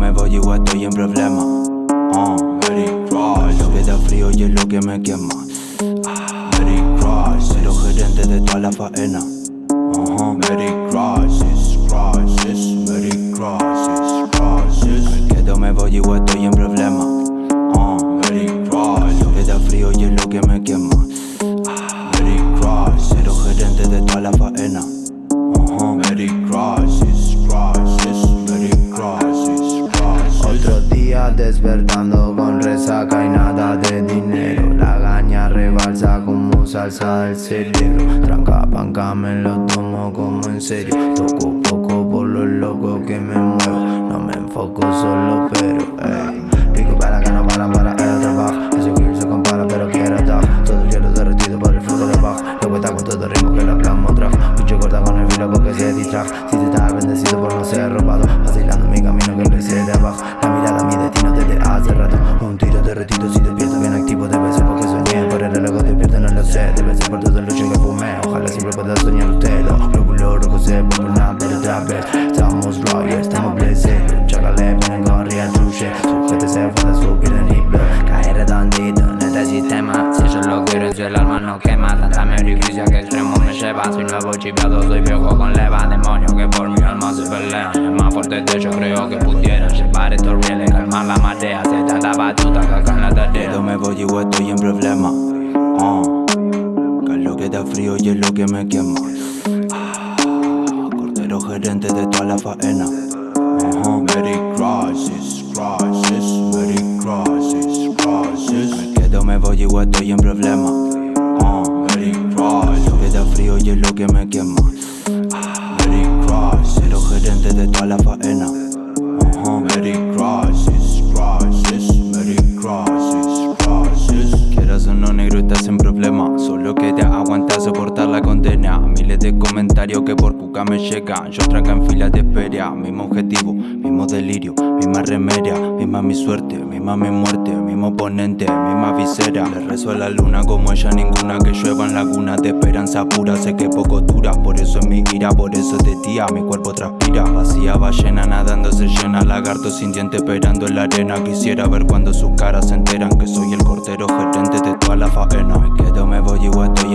Me voy, igual estoy en problema. Uh, Merry Cross. Lo que da frío y es lo que me quema. Ah, Merry Cross. Pero gerente de toda la faena. Uh -huh. Merry Crosses, crosses, Merry crosses. Me quedo, me voy, igual estoy en problema. Uh, Merry Cross. Lo que da frío y es lo que me quema. Ah, Merry Cross. Pero gerente de toda la faena. Despertando con resaca y nada de dinero. La gaña rebalsa como salsa del cerebro. Tranca, panca, me lo tomo como en serio. Toco poco por lo loco que me muevo No me enfoco solo pero ey. Pico para que no para para el trabajo. Ese que se compara pero quiero atar Todo el hielo derretido por el flujo de bajo Luego está con todo el ritmo que la plasmo trajo. Pinche corta con el filo porque se distrajo todo el lucho que fumé Ojalá siempre pueda soñar usted. Los glóbulos rojos se vuelven a ver otra vez Estamos royal, estamos blessed. Chacale, vienen con real truche. Sujete se falta su piel en hip Cae redondito en este sistema. Si yo lo quiero en su el alma no quema. Tanta meorificia que extremo me lleva. Soy nuevo chipeado, soy viejo con leva. Demonio que por mi alma se pelean. El más fuerte de ellos creo que pudieran Llevar estos rieles, calmar la marea Hace tanta batuta que acá en la tarea. Me voy, igual estoy en problema. Lo que da frío y es lo que me quema. Ah, Cordero gerente de toda la faena. Uh -huh. Merry Crosses, crosses, Merry Crosses, crosses. Me quedo, me voy, igual estoy en problema. Uh, Merry Cross. Lo que da frío y es lo que me quema. Ah, Merry Cross. Cero gerente de toda la faena. Uh -huh. Merry Crosses, crosses, Merry Crosses, crosses. Quieras o no, negro, estás en problema. Solo que de comentarios que por cuca me llegan. Yo tranca en filas de espera. Mismo objetivo, mismo delirio, misma remedia, misma mi suerte, misma mi muerte, mismo oponente, misma visera. Le rezo a la luna como ella ninguna. Que lluevan lagunas de esperanza pura. Sé que poco dura, por eso es mi ira, por eso es de día. Mi cuerpo transpira. Vacía ballena nadando se llena. Lagarto sin diente esperando en la arena. Quisiera ver cuando sus caras se enteran que soy el cordero gerente de toda la faena. Me quedo, me voy, igual estoy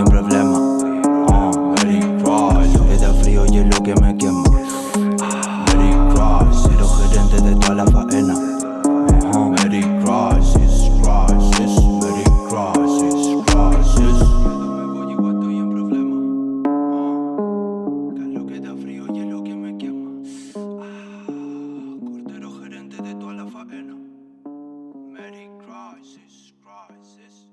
cordero gerente